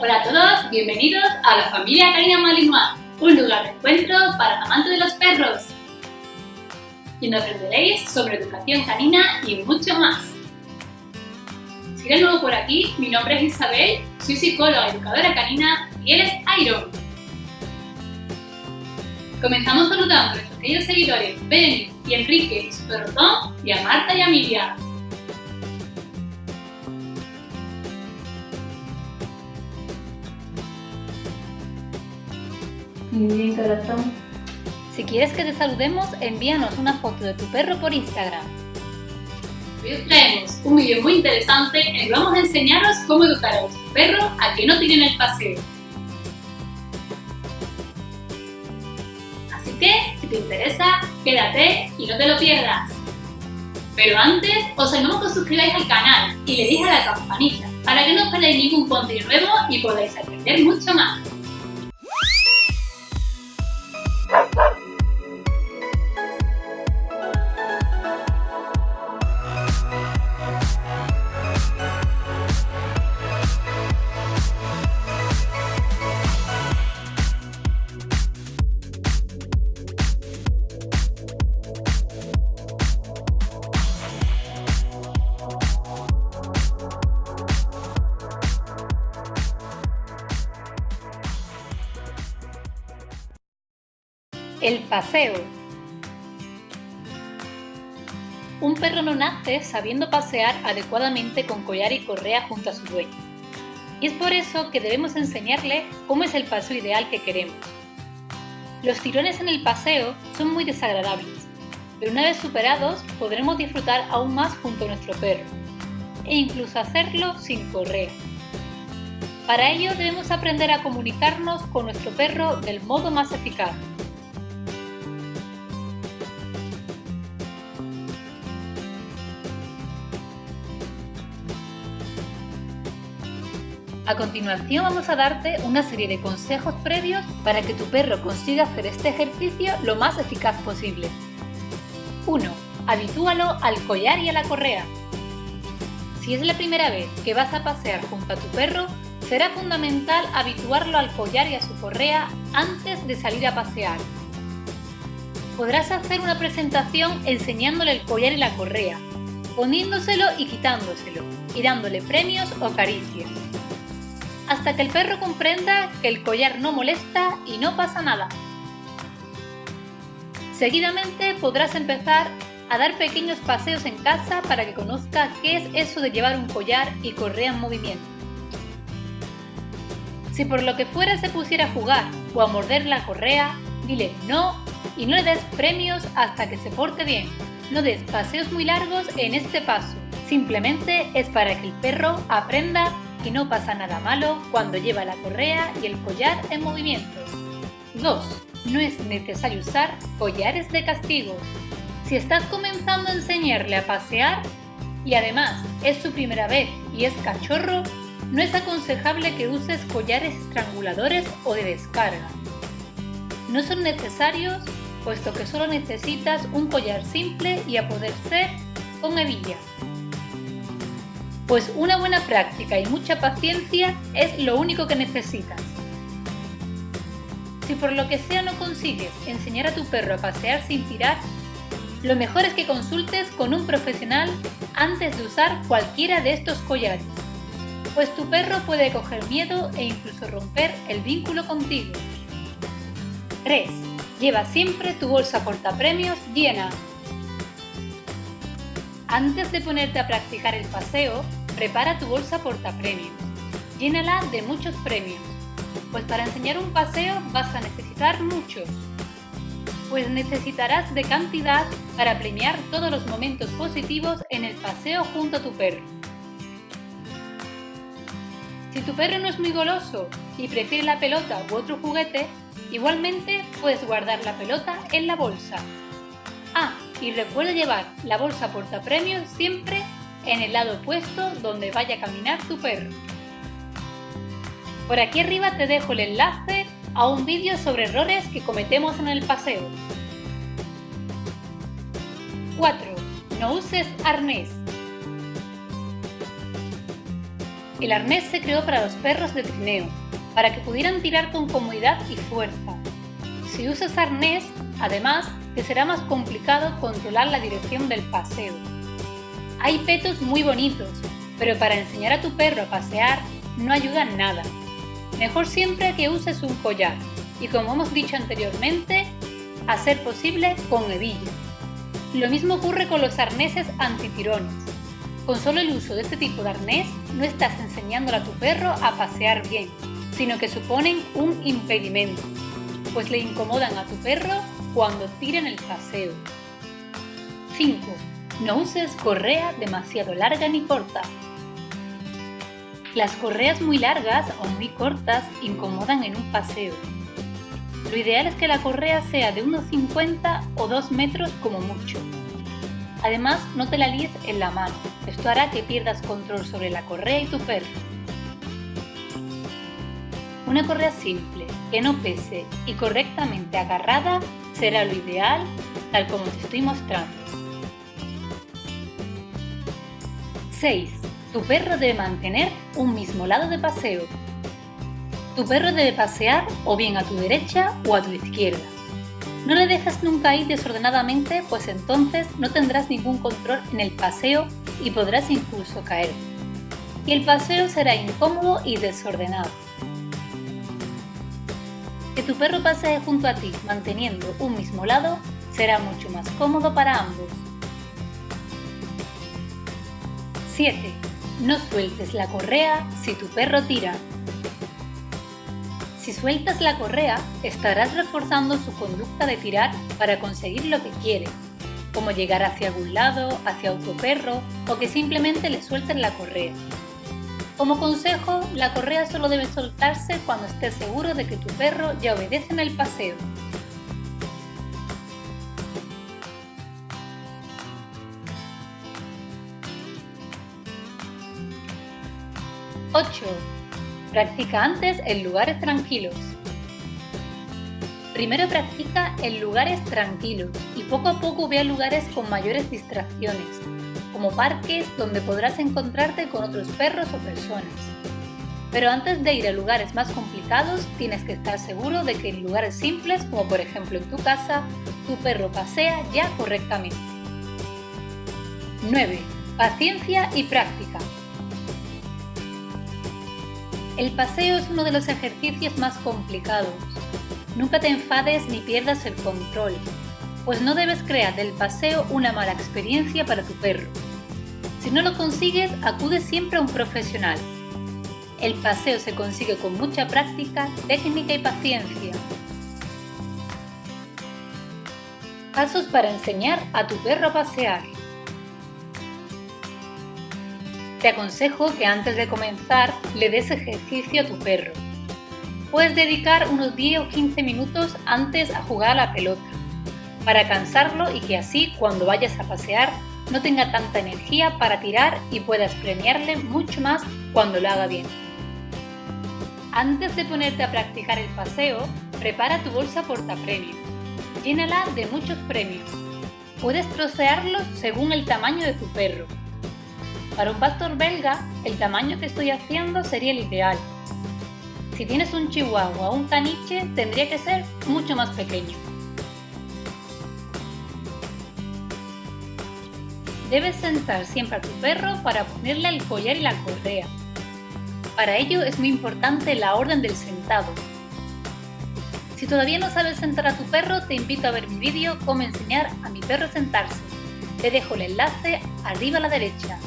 Hola a todos, bienvenidos a la familia Canina Malinois, un lugar de encuentro para amantes de los perros. Y donde aprenderéis sobre educación canina y mucho más. Si eres nuevo por aquí, mi nombre es Isabel, soy psicóloga educadora canina y él es Iron. Comenzamos saludando a nuestros queridos seguidores Berenice y Enrique y su perro Tom y a Marta y a Emilia. Muy bien, corazón. Si quieres que te saludemos, envíanos una foto de tu perro por Instagram. Hoy os traemos un vídeo muy interesante en el que vamos a enseñaros cómo educar a vuestro perro a que no tiren el paseo. Así que, si te interesa, quédate y no te lo pierdas. Pero antes, os animamos a que os suscribáis al canal y le deis a la campanita para que no os perdáis ningún contenido nuevo y podáis aprender mucho más. Bye. El paseo. Un perro no nace sabiendo pasear adecuadamente con collar y correa junto a su dueño. Y es por eso que debemos enseñarle cómo es el paseo ideal que queremos. Los tirones en el paseo son muy desagradables, pero una vez superados podremos disfrutar aún más junto a nuestro perro, e incluso hacerlo sin correa. Para ello debemos aprender a comunicarnos con nuestro perro del modo más eficaz. A continuación vamos a darte una serie de consejos previos para que tu perro consiga hacer este ejercicio lo más eficaz posible. 1. Habitúalo al collar y a la correa. Si es la primera vez que vas a pasear junto a tu perro, será fundamental habituarlo al collar y a su correa antes de salir a pasear. Podrás hacer una presentación enseñándole el collar y la correa, poniéndoselo y quitándoselo, y dándole premios o caricias hasta que el perro comprenda que el collar no molesta y no pasa nada. Seguidamente podrás empezar a dar pequeños paseos en casa para que conozca qué es eso de llevar un collar y correa en movimiento. Si por lo que fuera se pusiera a jugar o a morder la correa, dile no y no le des premios hasta que se porte bien. No des paseos muy largos en este paso, simplemente es para que el perro aprenda y no pasa nada malo cuando lleva la correa y el collar en movimiento. 2. No es necesario usar collares de castigo. Si estás comenzando a enseñarle a pasear y además es su primera vez y es cachorro, no es aconsejable que uses collares estranguladores o de descarga. No son necesarios puesto que solo necesitas un collar simple y a poder ser con hebilla pues una buena práctica y mucha paciencia es lo único que necesitas. Si por lo que sea no consigues enseñar a tu perro a pasear sin tirar, lo mejor es que consultes con un profesional antes de usar cualquiera de estos collares, pues tu perro puede coger miedo e incluso romper el vínculo contigo. 3. Lleva siempre tu bolsa portapremios llena. Antes de ponerte a practicar el paseo, Prepara tu bolsa portapremios. Llénala de muchos premios, pues para enseñar un paseo vas a necesitar muchos. Pues necesitarás de cantidad para premiar todos los momentos positivos en el paseo junto a tu perro. Si tu perro no es muy goloso y prefiere la pelota u otro juguete, igualmente puedes guardar la pelota en la bolsa. Ah, y recuerda llevar la bolsa portapremios siempre en el lado opuesto donde vaya a caminar tu perro. Por aquí arriba te dejo el enlace a un vídeo sobre errores que cometemos en el paseo. 4. No uses arnés. El arnés se creó para los perros de trineo, para que pudieran tirar con comodidad y fuerza. Si usas arnés, además, te será más complicado controlar la dirección del paseo. Hay petos muy bonitos, pero para enseñar a tu perro a pasear no ayudan nada. Mejor siempre que uses un collar y como hemos dicho anteriormente, a ser posible con hebilla. Lo mismo ocurre con los arneses antitirones. Con solo el uso de este tipo de arnés no estás enseñándole a tu perro a pasear bien, sino que suponen un impedimento, pues le incomodan a tu perro cuando tiran el paseo. 5. No uses correa demasiado larga ni corta. Las correas muy largas o muy cortas incomodan en un paseo. Lo ideal es que la correa sea de unos 50 o 2 metros como mucho. Además, no te la líes en la mano, esto hará que pierdas control sobre la correa y tu perro. Una correa simple, que no pese y correctamente agarrada será lo ideal, tal como te estoy mostrando. 6. Tu perro debe mantener un mismo lado de paseo. Tu perro debe pasear o bien a tu derecha o a tu izquierda. No le dejes nunca ir desordenadamente, pues entonces no tendrás ningún control en el paseo y podrás incluso caer. Y el paseo será incómodo y desordenado. Que tu perro pasee junto a ti manteniendo un mismo lado será mucho más cómodo para ambos. 7. No sueltes la correa si tu perro tira. Si sueltas la correa, estarás reforzando su conducta de tirar para conseguir lo que quiere, como llegar hacia algún lado, hacia otro perro o que simplemente le suelten la correa. Como consejo, la correa solo debe soltarse cuando estés seguro de que tu perro ya obedece en el paseo 8. Practica antes en lugares tranquilos. Primero practica en lugares tranquilos y poco a poco ve a lugares con mayores distracciones, como parques donde podrás encontrarte con otros perros o personas. Pero antes de ir a lugares más complicados, tienes que estar seguro de que en lugares simples, como por ejemplo en tu casa, tu perro pasea ya correctamente. 9. Paciencia y práctica. El paseo es uno de los ejercicios más complicados. Nunca te enfades ni pierdas el control, pues no debes crear del paseo una mala experiencia para tu perro. Si no lo consigues, acude siempre a un profesional. El paseo se consigue con mucha práctica, técnica y paciencia. Pasos para enseñar a tu perro a pasear. Te aconsejo que antes de comenzar le des ejercicio a tu perro. Puedes dedicar unos 10 o 15 minutos antes a jugar a la pelota, para cansarlo y que así cuando vayas a pasear no tenga tanta energía para tirar y puedas premiarle mucho más cuando lo haga bien. Antes de ponerte a practicar el paseo, prepara tu bolsa portapremios. Llénala de muchos premios. Puedes trocearlos según el tamaño de tu perro para un pastor belga, el tamaño que estoy haciendo sería el ideal. Si tienes un chihuahua o un caniche, tendría que ser mucho más pequeño. Debes sentar siempre a tu perro para ponerle el collar y la correa. Para ello es muy importante la orden del sentado. Si todavía no sabes sentar a tu perro, te invito a ver mi vídeo Cómo enseñar a mi perro a sentarse. Te dejo el enlace arriba a la derecha.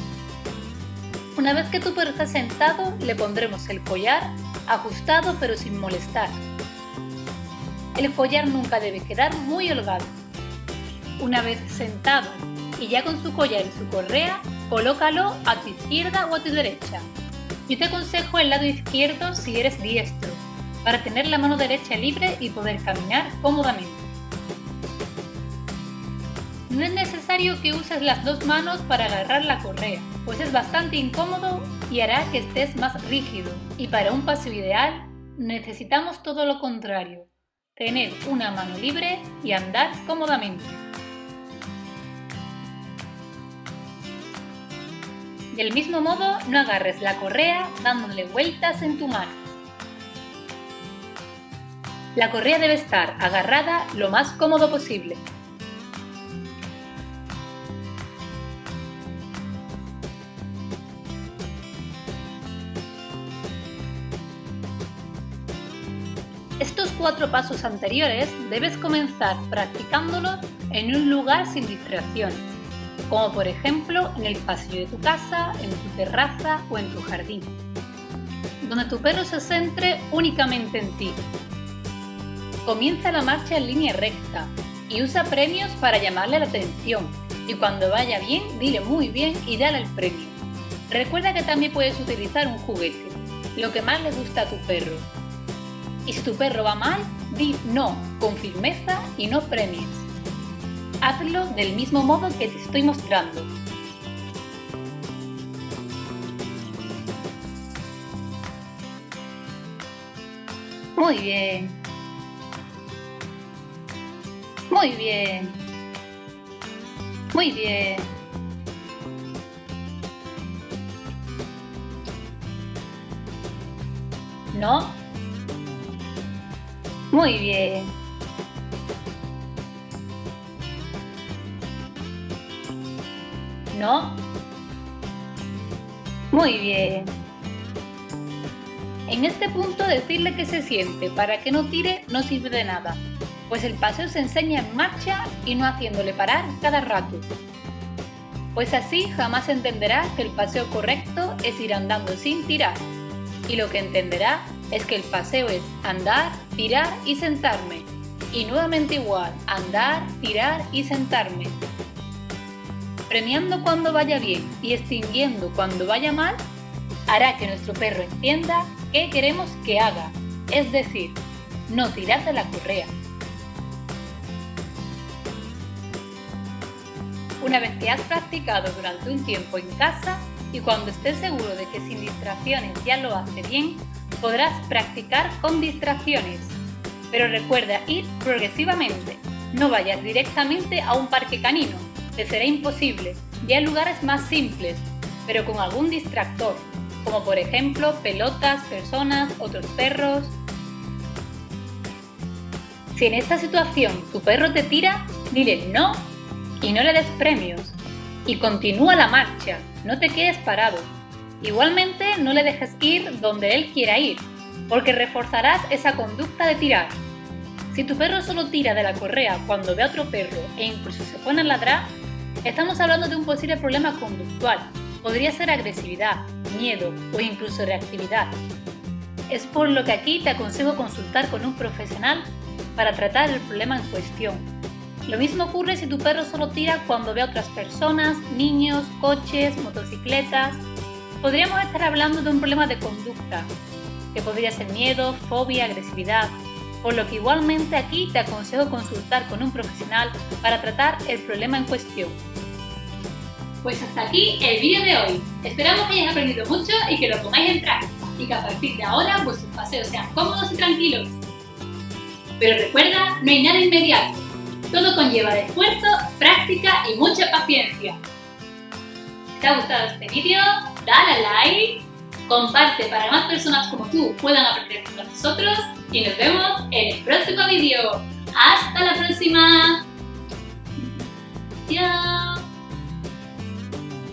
Una vez que tu perro está sentado, le pondremos el collar ajustado pero sin molestar. El collar nunca debe quedar muy holgado. Una vez sentado y ya con su collar y su correa, colócalo a tu izquierda o a tu derecha. Yo te aconsejo el lado izquierdo si eres diestro, para tener la mano derecha libre y poder caminar cómodamente. No es necesario que uses las dos manos para agarrar la correa, pues es bastante incómodo y hará que estés más rígido. Y para un paseo ideal, necesitamos todo lo contrario, tener una mano libre y andar cómodamente. Del mismo modo, no agarres la correa dándole vueltas en tu mano. La correa debe estar agarrada lo más cómodo posible. Cuatro pasos anteriores debes comenzar practicándolos en un lugar sin distracciones, como por ejemplo en el pasillo de tu casa, en tu terraza o en tu jardín, donde tu perro se centre únicamente en ti. Comienza la marcha en línea recta y usa premios para llamarle la atención y cuando vaya bien, dile muy bien y dale el premio. Recuerda que también puedes utilizar un juguete, lo que más le gusta a tu perro, y si tu perro va mal, di no con firmeza y no premies. Hazlo del mismo modo que te estoy mostrando. Muy bien. Muy bien. Muy bien. ¿No? Muy bien. ¿No? Muy bien. En este punto decirle que se siente para que no tire no sirve de nada, pues el paseo se enseña en marcha y no haciéndole parar cada rato. Pues así jamás entenderá que el paseo correcto es ir andando sin tirar, y lo que entenderá es que el paseo es andar, tirar y sentarme. Y nuevamente igual, andar, tirar y sentarme. Premiando cuando vaya bien y extinguiendo cuando vaya mal, hará que nuestro perro entienda qué queremos que haga, es decir, no tirar de la correa. Una vez que has practicado durante un tiempo en casa y cuando estés seguro de que sin distracciones ya lo hace bien, podrás practicar con distracciones. Pero recuerda ir progresivamente. No vayas directamente a un parque canino, te será imposible. Ya hay lugares más simples, pero con algún distractor, como por ejemplo pelotas, personas, otros perros. Si en esta situación tu perro te tira, dile no y no le des premios. Y continúa la marcha, no te quedes parado. Igualmente, no le dejes ir donde él quiera ir, porque reforzarás esa conducta de tirar. Si tu perro solo tira de la correa cuando ve a otro perro e incluso se pone a ladrar, estamos hablando de un posible problema conductual. Podría ser agresividad, miedo o incluso reactividad. Es por lo que aquí te aconsejo consultar con un profesional para tratar el problema en cuestión. Lo mismo ocurre si tu perro solo tira cuando ve a otras personas, niños, coches, motocicletas podríamos estar hablando de un problema de conducta, que podría ser miedo, fobia, agresividad, por lo que igualmente aquí te aconsejo consultar con un profesional para tratar el problema en cuestión. Pues hasta aquí el vídeo de hoy. Esperamos que hayáis aprendido mucho y que lo pongáis en práctica y que a partir de ahora vuestros paseos sean cómodos y tranquilos. Pero recuerda, no hay nada inmediato. Todo conlleva esfuerzo, práctica y mucha paciencia. ¿Te ha gustado este vídeo? dale like, comparte para que más personas como tú puedan aprender con nosotros y nos vemos en el próximo vídeo. ¡Hasta la próxima! ¡Chao!